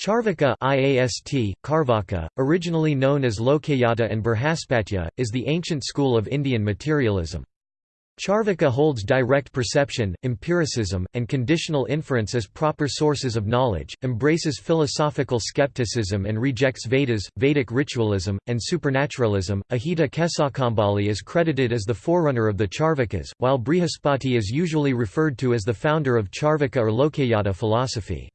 Charvaka IAST, Karvaka, originally known as Lokayata and Barhaspatya, is the ancient school of Indian materialism. Charvaka holds direct perception, empiricism, and conditional inference as proper sources of knowledge, embraces philosophical skepticism and rejects Vedas, Vedic ritualism, and supernaturalism. Ajita Kesakambali is credited as the forerunner of the Charvakas, while Brihaspati is usually referred to as the founder of Charvaka or Lokayata philosophy.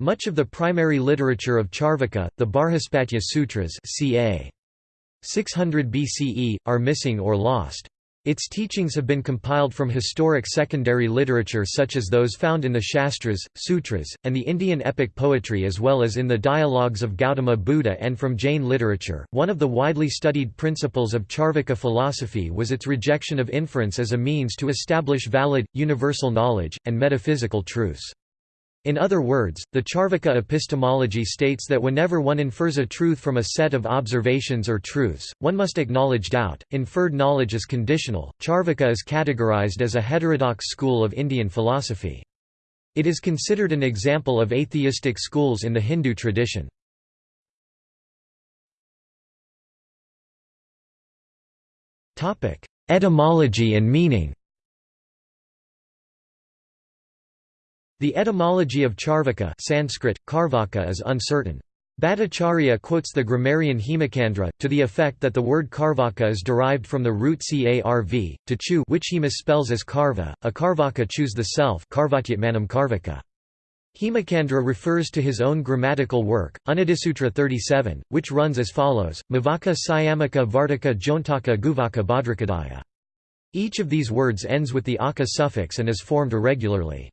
Much of the primary literature of Charvaka, the Barhaspatya Sutras ca. 600 BCE, are missing or lost. Its teachings have been compiled from historic secondary literature such as those found in the Shastras, Sutras, and the Indian epic poetry as well as in the dialogues of Gautama Buddha and from Jain literature. One of the widely studied principles of Charvaka philosophy was its rejection of inference as a means to establish valid, universal knowledge, and metaphysical truths. In other words, the Charvaka epistemology states that whenever one infers a truth from a set of observations or truths, one must acknowledge doubt. Inferred knowledge is conditional. Charvaka is categorized as a heterodox school of Indian philosophy. It is considered an example of atheistic schools in the Hindu tradition. Etymology and meaning The etymology of Charvaka Sanskrit, Karvaka is uncertain. Bhattacharya quotes the grammarian Hemachandra, to the effect that the word Karvaka is derived from the root carv, to chew which he misspells as karva, a karvaka chews the self karvaka. Hemachandra refers to his own grammatical work, Unadisutra 37, which runs as follows, Mavaka Sayamaka Vartaka Jontaka Guvaka Bhadrakadaya. Each of these words ends with the aka suffix and is formed irregularly.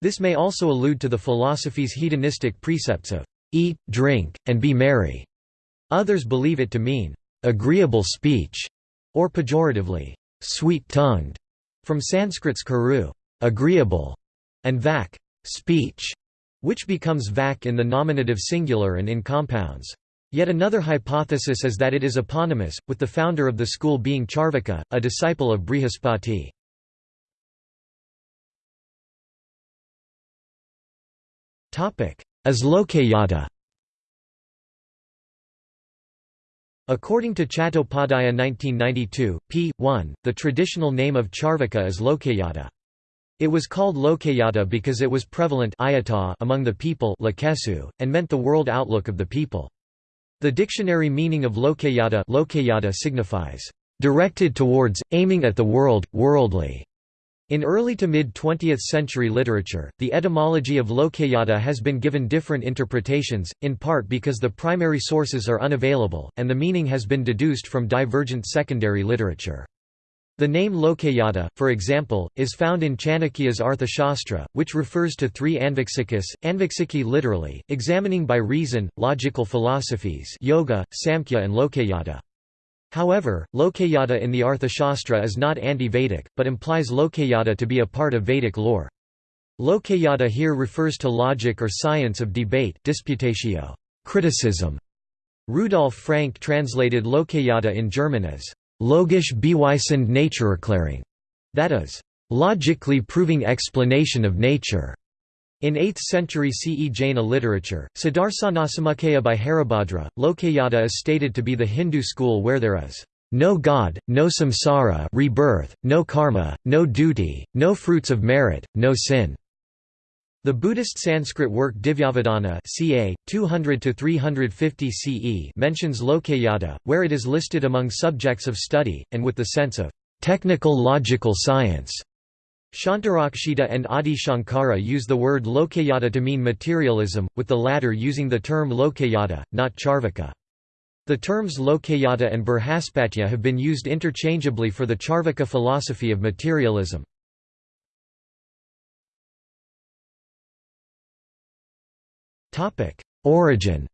This may also allude to the philosophy's hedonistic precepts of eat, drink, and be merry. Others believe it to mean agreeable speech, or pejoratively, sweet-tongued, from Sanskrit's karu, agreeable, and vak, speech, which becomes vak in the nominative singular and in compounds. Yet another hypothesis is that it is eponymous, with the founder of the school being Charvaka, a disciple of Brihaspati. As Lokayata According to Chattopadhyaya 1992, p. 1, the traditional name of Charvaka is Lokayata. It was called Lokayata because it was prevalent among the people and meant the world outlook of the people. The dictionary meaning of Lokayata, Lokayata signifies, "...directed towards, aiming at the world, worldly", in early to mid-20th century literature, the etymology of Lokayata has been given different interpretations, in part because the primary sources are unavailable, and the meaning has been deduced from divergent secondary literature. The name Lokayata, for example, is found in Chanakya's Arthashastra, which refers to three Anviksikas, Anviksiki literally, examining by reason, logical philosophies yoga, Samkhya and Lokayata. However, Lokayata in the Arthashastra is not anti-Vedic, but implies Lokayata to be a part of Vedic lore. Lokayata here refers to logic or science of debate disputatio, criticism. Rudolf Frank translated Lokayata in German as logisch beweisend Naturerklärung, that is, logically proving explanation of nature. In 8th century CE Jaina literature, Siddharthanasamukhaya by Haribhadra, Lokayata is stated to be the Hindu school where there is no God, no samsara rebirth, no karma, no duty, no fruits of merit, no sin. The Buddhist Sanskrit work Divyavadana ca. 200–350 CE mentions Lokayata, where it is listed among subjects of study, and with the sense of technical logical science. Shantarakshita and Adi Shankara use the word Lokayata to mean materialism, with the latter using the term Lokayata, not Charvaka. The terms Lokayata and Barhaspatya have been used interchangeably for the Charvaka philosophy of materialism. Origin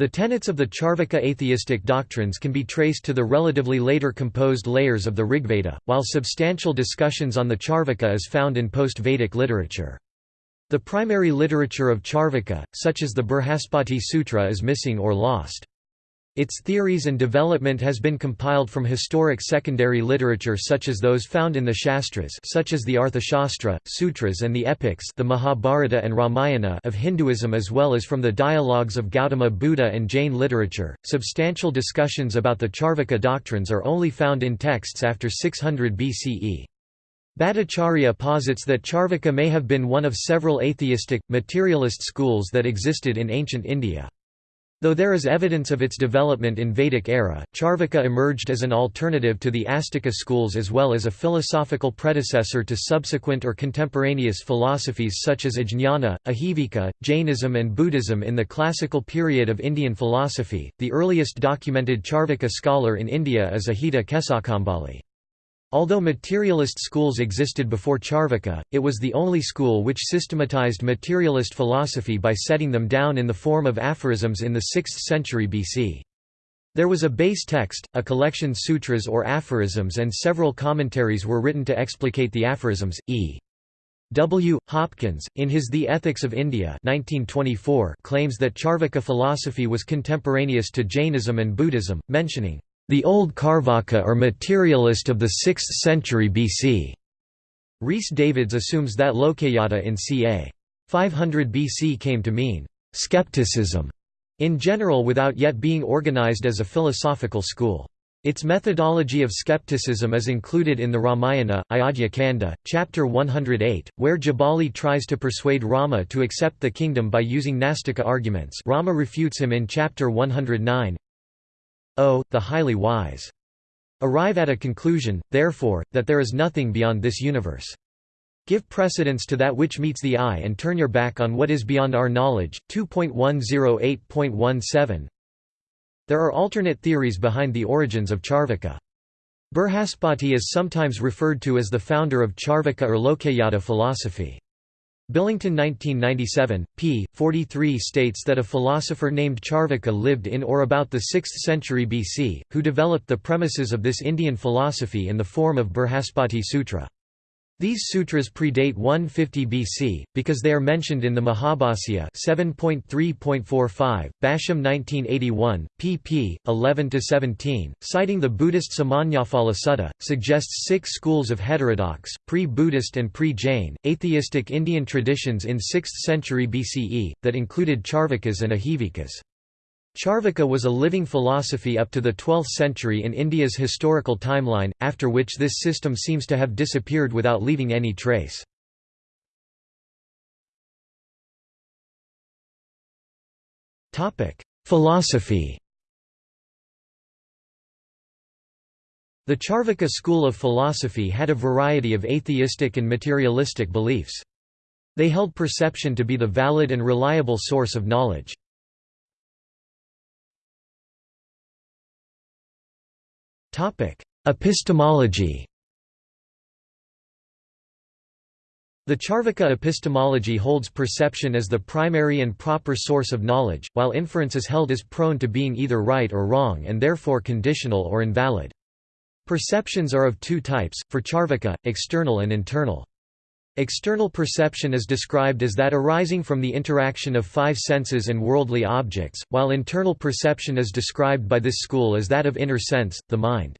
The tenets of the Charvaka atheistic doctrines can be traced to the relatively later composed layers of the Rigveda, while substantial discussions on the Charvaka is found in post-Vedic literature. The primary literature of Charvaka, such as the Burhaspati Sutra is missing or lost. Its theories and development has been compiled from historic secondary literature such as those found in the Shastras such as the Arthashastra, Sutras and the epics the Mahabharata and Ramayana of Hinduism as well as from the dialogues of Gautama Buddha and Jain literature. Substantial discussions about the Charvaka doctrines are only found in texts after 600 BCE. Bhattacharya posits that Charvaka may have been one of several atheistic, materialist schools that existed in ancient India. Though there is evidence of its development in Vedic era, Charvaka emerged as an alternative to the Astika schools as well as a philosophical predecessor to subsequent or contemporaneous philosophies such as Ajnana, Ajivika, Jainism, and Buddhism in the classical period of Indian philosophy. The earliest documented Charvaka scholar in India is Ajita Kesakambali. Although materialist schools existed before Charvaka, it was the only school which systematized materialist philosophy by setting them down in the form of aphorisms in the 6th century BC. There was a base text, a collection sutras or aphorisms and several commentaries were written to explicate the aphorisms. E. W. Hopkins, in his The Ethics of India 1924, claims that Charvaka philosophy was contemporaneous to Jainism and Buddhism, mentioning the Old Carvaka or materialist of the 6th century BC. Rhys Davids assumes that Lokayata in ca. 500 BC came to mean skepticism in general without yet being organized as a philosophical school. Its methodology of skepticism is included in the Ramayana, Ayodhya Kanda, chapter 108, where Jabali tries to persuade Rama to accept the kingdom by using Nastika arguments Rama refutes him in chapter 109, O, the highly wise. Arrive at a conclusion, therefore, that there is nothing beyond this universe. Give precedence to that which meets the eye and turn your back on what is beyond our knowledge. 2.108.17 There are alternate theories behind the origins of Charvaka. Brihaspati is sometimes referred to as the founder of Charvaka or Lokayata philosophy. Billington 1997, p. 43 states that a philosopher named Charvaka lived in or about the 6th century BC, who developed the premises of this Indian philosophy in the form of Brihaspati Sutra. These sutras predate 150 BC, because they are mentioned in the Mahabhasya 7.3.45, Basham 1981, pp. 11–17, citing the Buddhist Samannaphala Sutta, suggests six schools of heterodox, pre-Buddhist and pre-Jain, atheistic Indian traditions in 6th century BCE, that included Charvakas and Ajivikas. Charvaka was a living philosophy up to the 12th century in India's historical timeline, after which this system seems to have disappeared without leaving any trace. Philosophy The Charvaka school of philosophy had a variety of atheistic and materialistic beliefs. They held perception to be the valid and reliable source of knowledge. Epistemology The Charvaka epistemology holds perception as the primary and proper source of knowledge, while inference is held as prone to being either right or wrong and therefore conditional or invalid. Perceptions are of two types, for Charvaka, external and internal. External perception is described as that arising from the interaction of five senses and worldly objects, while internal perception is described by this school as that of inner sense, the mind.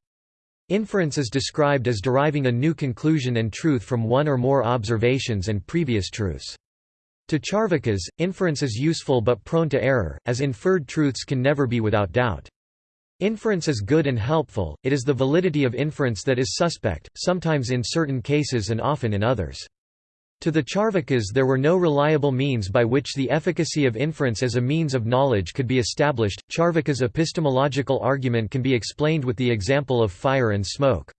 Inference is described as deriving a new conclusion and truth from one or more observations and previous truths. To Charvakas, inference is useful but prone to error, as inferred truths can never be without doubt. Inference is good and helpful, it is the validity of inference that is suspect, sometimes in certain cases and often in others. To the Charvakas there were no reliable means by which the efficacy of inference as a means of knowledge could be established. Charvaka's epistemological argument can be explained with the example of fire and smoke.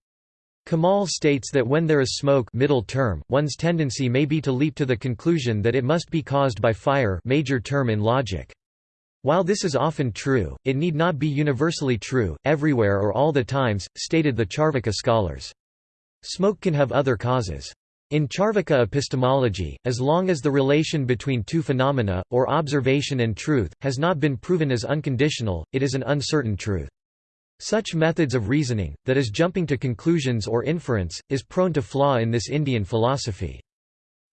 Kamal states that when there is smoke middle term, one's tendency may be to leap to the conclusion that it must be caused by fire major term in logic. While this is often true, it need not be universally true, everywhere or all the times, stated the Charvaka scholars. Smoke can have other causes. In Charvaka epistemology, as long as the relation between two phenomena, or observation and truth, has not been proven as unconditional, it is an uncertain truth. Such methods of reasoning, that is jumping to conclusions or inference, is prone to flaw in this Indian philosophy.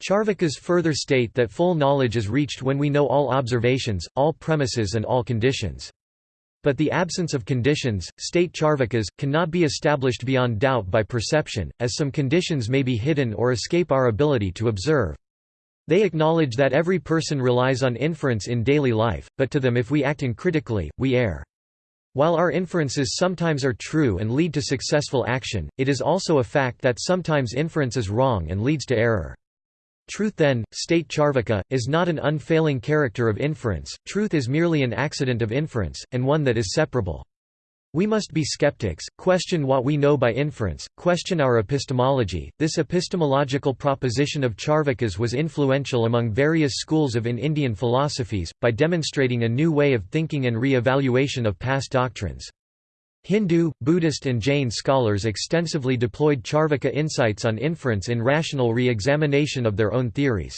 Charvakas further state that full knowledge is reached when we know all observations, all premises and all conditions. But the absence of conditions, state charvakas, cannot be established beyond doubt by perception, as some conditions may be hidden or escape our ability to observe. They acknowledge that every person relies on inference in daily life, but to them if we act uncritically, we err. While our inferences sometimes are true and lead to successful action, it is also a fact that sometimes inference is wrong and leads to error. Truth then, state Charvaka, is not an unfailing character of inference, truth is merely an accident of inference, and one that is separable. We must be skeptics, question what we know by inference, question our epistemology. This epistemological proposition of Charvakas was influential among various schools of in Indian philosophies, by demonstrating a new way of thinking and re-evaluation of past doctrines. Hindu, Buddhist and Jain scholars extensively deployed Charvaka insights on inference in rational re-examination of their own theories.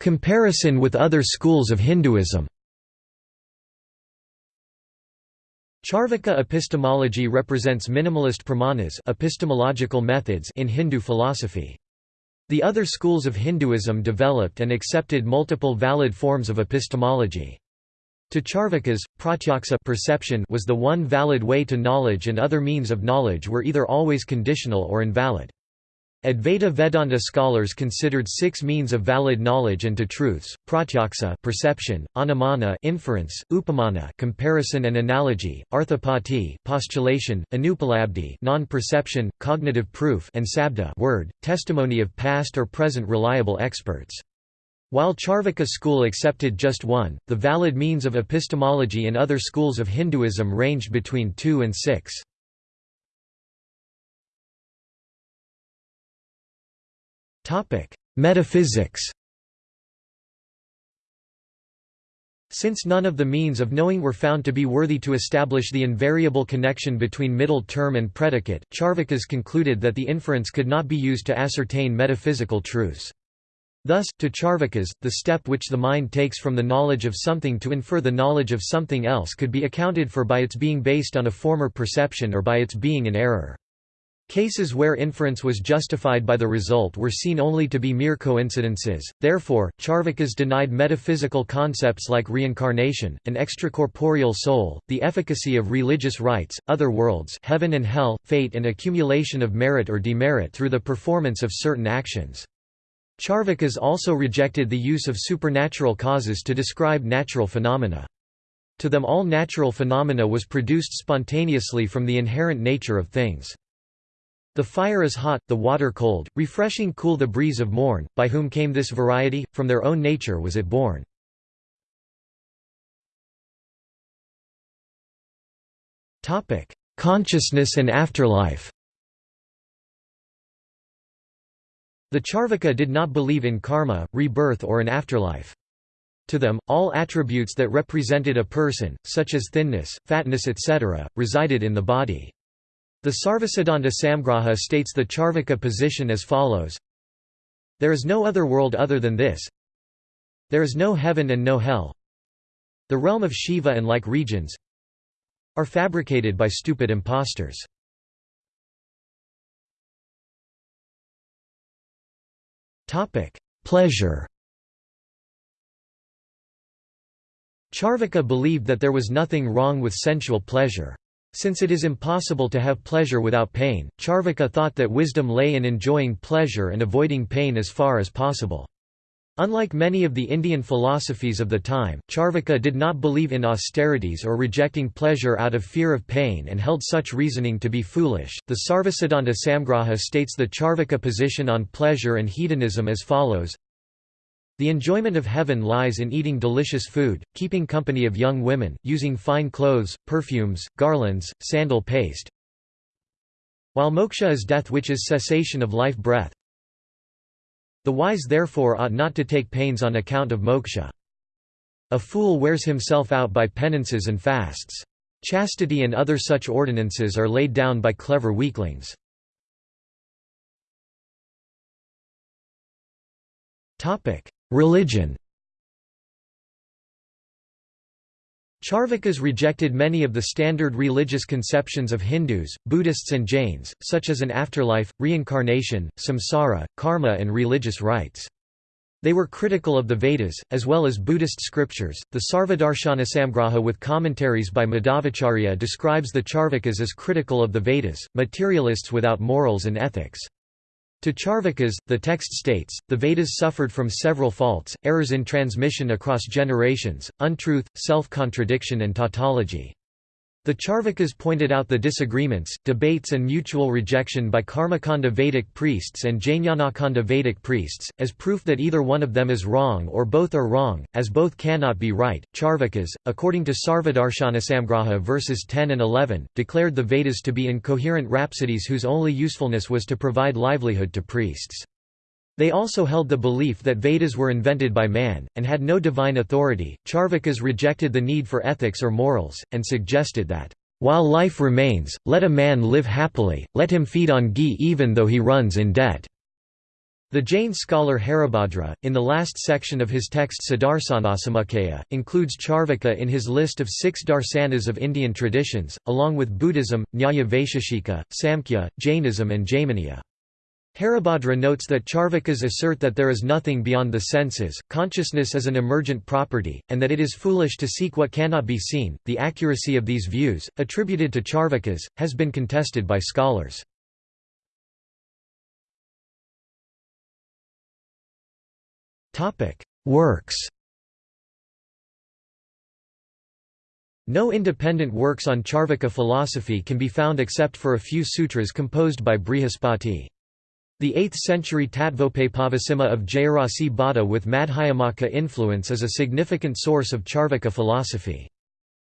Comparison with other schools of Hinduism Charvaka epistemology represents minimalist pramanas epistemological methods in Hindu philosophy. The other schools of Hinduism developed and accepted multiple valid forms of epistemology. To Charvakas, pratyaksa perception was the one valid way to knowledge and other means of knowledge were either always conditional or invalid. Advaita Vedanta scholars considered six means of valid knowledge and to truths: pratyaksa, perception; anumana, inference; upamana, comparison and analogy; arthapatti, postulation; anupalabdhi, non-perception, cognitive proof; and sabda, word, testimony of past or present reliable experts. While Charvaka school accepted just one, the valid means of epistemology in other schools of Hinduism ranged between two and six. Topic: Metaphysics. Since none of the means of knowing were found to be worthy to establish the invariable connection between middle term and predicate, Charvakas concluded that the inference could not be used to ascertain metaphysical truths. Thus, to Charvakas, the step which the mind takes from the knowledge of something to infer the knowledge of something else could be accounted for by its being based on a former perception or by its being in error. Cases where inference was justified by the result were seen only to be mere coincidences, therefore, Charvakas denied metaphysical concepts like reincarnation, an extracorporeal soul, the efficacy of religious rites, other worlds heaven and hell, fate and accumulation of merit or demerit through the performance of certain actions. Charvakas also rejected the use of supernatural causes to describe natural phenomena. To them all natural phenomena was produced spontaneously from the inherent nature of things. The fire is hot, the water cold, refreshing cool the breeze of morn, by whom came this variety, from their own nature was it born. Consciousness and afterlife The Charvaka did not believe in karma, rebirth or an afterlife. To them, all attributes that represented a person, such as thinness, fatness etc., resided in the body. The Sarvasiddhanta Samgraha states the Charvaka position as follows There is no other world other than this There is no heaven and no hell The realm of Shiva and like regions are fabricated by stupid impostors. Pleasure Charvaka believed that there was nothing wrong with sensual pleasure. Since it is impossible to have pleasure without pain, Charvaka thought that wisdom lay in enjoying pleasure and avoiding pain as far as possible. Unlike many of the Indian philosophies of the time, Charvaka did not believe in austerities or rejecting pleasure out of fear of pain and held such reasoning to be foolish. The Sarvasiddhanta Samgraha states the Charvaka position on pleasure and hedonism as follows the enjoyment of heaven lies in eating delicious food, keeping company of young women, using fine clothes, perfumes, garlands, sandal paste. While moksha is death which is cessation of life breath. The wise therefore ought not to take pains on account of moksha. A fool wears himself out by penances and fasts. Chastity and other such ordinances are laid down by clever weaklings. Topic: Religion Charvakas rejected many of the standard religious conceptions of Hindus, Buddhists and Jains, such as an afterlife, reincarnation, samsara, karma and religious rites. They were critical of the Vedas, as well as Buddhist scriptures. The Sarvadarshanasamgraha with commentaries by Madhvacharya describes the Charvakas as critical of the Vedas, materialists without morals and ethics. To Charvakas, the text states, the Vedas suffered from several faults, errors in transmission across generations, untruth, self-contradiction and tautology. The Charvakas pointed out the disagreements, debates and mutual rejection by Karmakanda Vedic priests and Jnanakanda Vedic priests, as proof that either one of them is wrong or both are wrong, as both cannot be right. Charvakas, according to Sarvadarshanasamgraha verses 10 and 11, declared the Vedas to be incoherent rhapsodies whose only usefulness was to provide livelihood to priests. They also held the belief that Vedas were invented by man, and had no divine authority. Charvakas rejected the need for ethics or morals, and suggested that, while life remains, let a man live happily, let him feed on ghee even though he runs in debt. The Jain scholar Haribhadra, in the last section of his text Sadarsanasamakhaya, includes Charvaka in his list of six darsanas of Indian traditions, along with Buddhism, Nyaya Vaisheshika, Samkhya, Jainism and Jaiminiya. Haribhadra notes that Charvakas assert that there is nothing beyond the senses, consciousness is an emergent property, and that it is foolish to seek what cannot be seen. The accuracy of these views, attributed to Charvakas, has been contested by scholars. Works No independent works on Charvaka philosophy can be found except for a few sutras composed by Brihaspati. The 8th-century Tattvopaplavasimha of Jayarasi Bhatta with Madhyamaka influence is a significant source of Charvaka philosophy.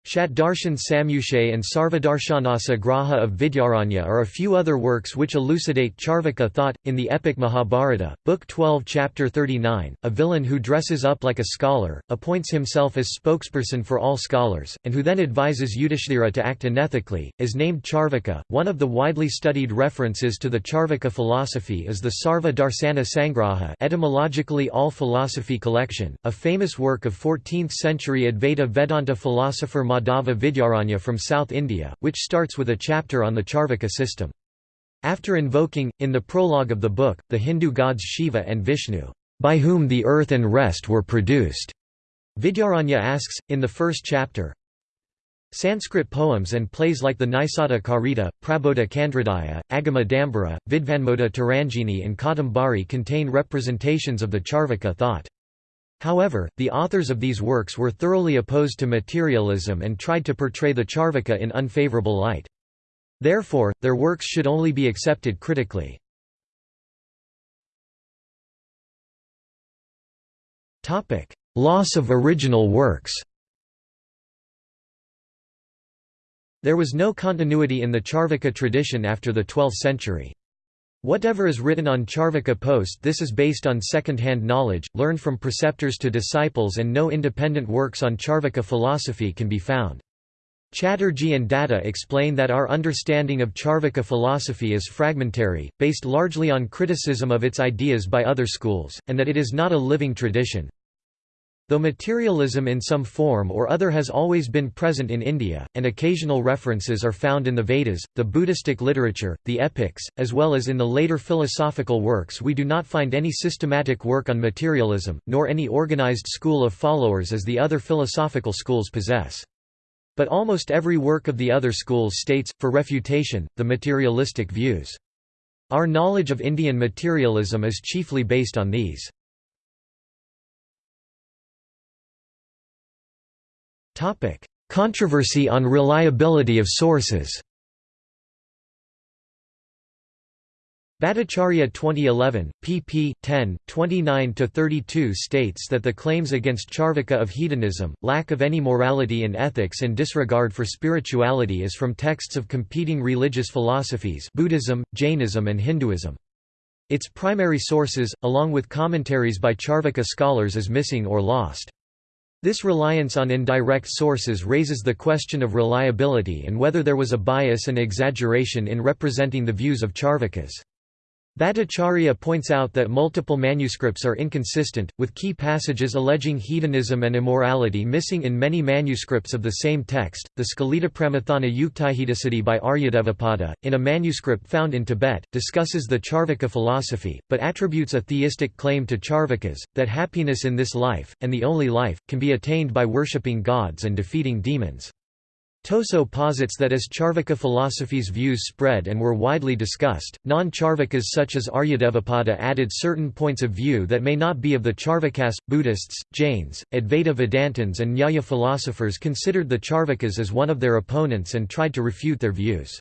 Shatdarshan Samyushay and Sarvadarshānasa Graha of Vidyaranya are a few other works which elucidate Charvaka thought. In the epic Mahabharata, Book 12, Chapter 39, a villain who dresses up like a scholar, appoints himself as spokesperson for all scholars, and who then advises Yudhishthira to act unethically, is named Charvaka. One of the widely studied references to the Charvaka philosophy is the Sarva Darsana Sangraha, etymologically all philosophy collection, a famous work of 14th century Advaita Vedanta philosopher Madhava Vidyaranya from South India, which starts with a chapter on the Charvaka system. After invoking, in the prologue of the book, the Hindu gods Shiva and Vishnu, by whom the earth and rest were produced, Vidyaranya asks, in the first chapter, Sanskrit poems and plays like the Nisada Karita, Prabodha Kandradaya, Agama Dambara, Vidvanmoda Taranjini and Kadambari contain representations of the Charvaka thought. However, the authors of these works were thoroughly opposed to materialism and tried to portray the Charvaka in unfavorable light. Therefore, their works should only be accepted critically. Loss of original works There was no continuity in the Charvaka tradition after the 12th century. Whatever is written on Charvaka Post this is based on second-hand knowledge, learned from preceptors to disciples and no independent works on Charvaka philosophy can be found. Chatterjee and Datta explain that our understanding of Charvaka philosophy is fragmentary, based largely on criticism of its ideas by other schools, and that it is not a living tradition. Though materialism in some form or other has always been present in India, and occasional references are found in the Vedas, the Buddhistic literature, the epics, as well as in the later philosophical works we do not find any systematic work on materialism, nor any organized school of followers as the other philosophical schools possess. But almost every work of the other schools states, for refutation, the materialistic views. Our knowledge of Indian materialism is chiefly based on these. Topic: Controversy on reliability of sources. Bhattacharya 2011, pp. 10, 29–32 states that the claims against Charvaka of hedonism, lack of any morality and ethics and disregard for spirituality is from texts of competing religious philosophies Buddhism, Jainism and Hinduism. Its primary sources, along with commentaries by Charvaka scholars is missing or lost. This reliance on indirect sources raises the question of reliability and whether there was a bias and exaggeration in representing the views of Charvakas. Bhattacharya points out that multiple manuscripts are inconsistent, with key passages alleging hedonism and immorality missing in many manuscripts of the same text. The Skalitapramathana Yuktihedasiddhi by Aryadevapada, in a manuscript found in Tibet, discusses the Charvaka philosophy, but attributes a theistic claim to Charvakas, that happiness in this life, and the only life, can be attained by worshipping gods and defeating demons. Toso posits that as Charvaka philosophy's views spread and were widely discussed, non-Charvakas such as Aryadevapada added certain points of view that may not be of the Charvakas. Buddhists, Jains, Advaita Vedantins and Nyaya philosophers considered the Charvakas as one of their opponents and tried to refute their views.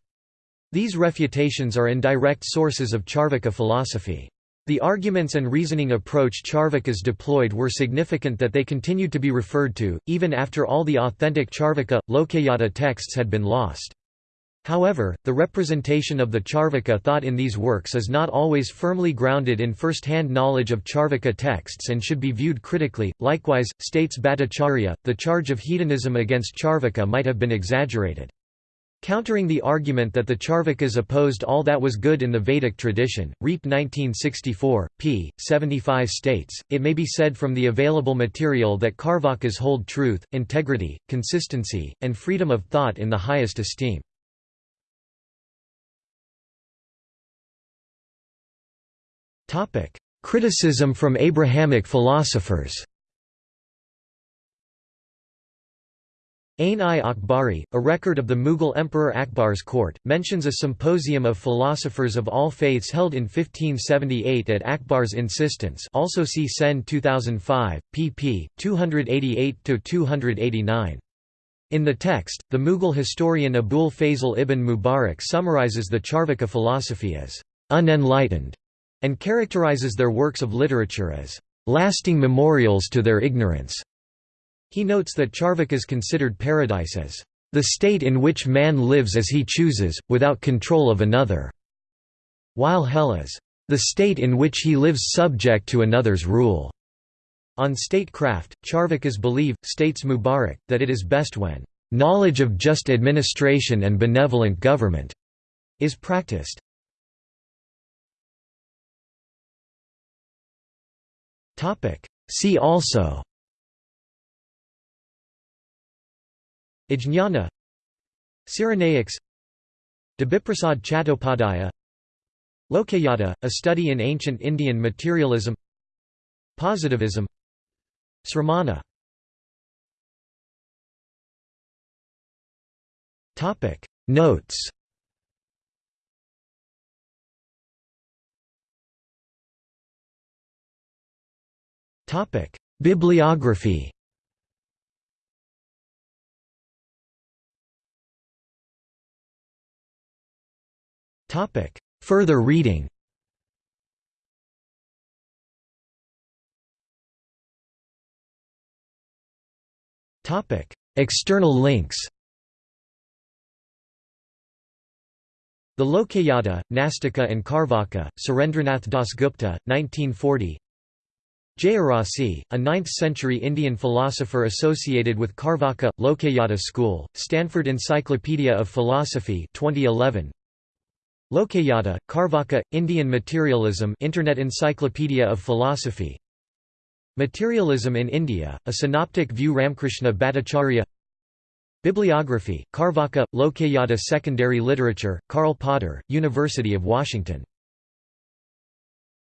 These refutations are indirect sources of Charvaka philosophy. The arguments and reasoning approach Charvakas deployed were significant that they continued to be referred to, even after all the authentic Charvaka, Lokayata texts had been lost. However, the representation of the Charvaka thought in these works is not always firmly grounded in first-hand knowledge of Charvaka texts and should be viewed critically. Likewise, states Bhattacharya, the charge of hedonism against Charvaka might have been exaggerated. Countering the argument that the Charvakas opposed all that was good in the Vedic tradition, Riepe 1964, p. 75 states, it may be said from the available material that Charvakas hold truth, integrity, consistency, and freedom of thought in the highest esteem. Criticism from Abrahamic philosophers Ain-i-Akbari, a record of the Mughal Emperor Akbar's court, mentions a symposium of philosophers of all faiths held in 1578 at Akbar's insistence also see Sen 2005, pp. 288–289. In the text, the Mughal historian Abul Fazl ibn Mubarak summarizes the Charvaka philosophy as unenlightened and characterizes their works of literature as lasting memorials to their ignorance. He notes that Charvakas considered paradise as the state in which man lives as he chooses, without control of another, while hell is the state in which he lives subject to another's rule. On statecraft, Charvakas believe, states Mubarak, that it is best when knowledge of just administration and benevolent government is practiced. See also Ajnana Cyrenaics Debiprasad Chattopadhyaya Lokayata, a study in ancient Indian materialism Positivism Sramana. Notes. Bibliography Topic. Further reading Topic. External links The Lokayata, Nastika and Charvaka, Surendranath Dasgupta, 1940 Jayarasi, a 9th-century Indian philosopher associated with Charvaka, Lokayata school, Stanford Encyclopedia of Philosophy 2011 Lokayata, Charvaka, Indian Materialism Internet Encyclopedia of Philosophy. Materialism in India, a synoptic view Ramkrishna Bhattacharya. Bibliography, Charvaka, Lokayata Secondary Literature, Karl Potter, University of Washington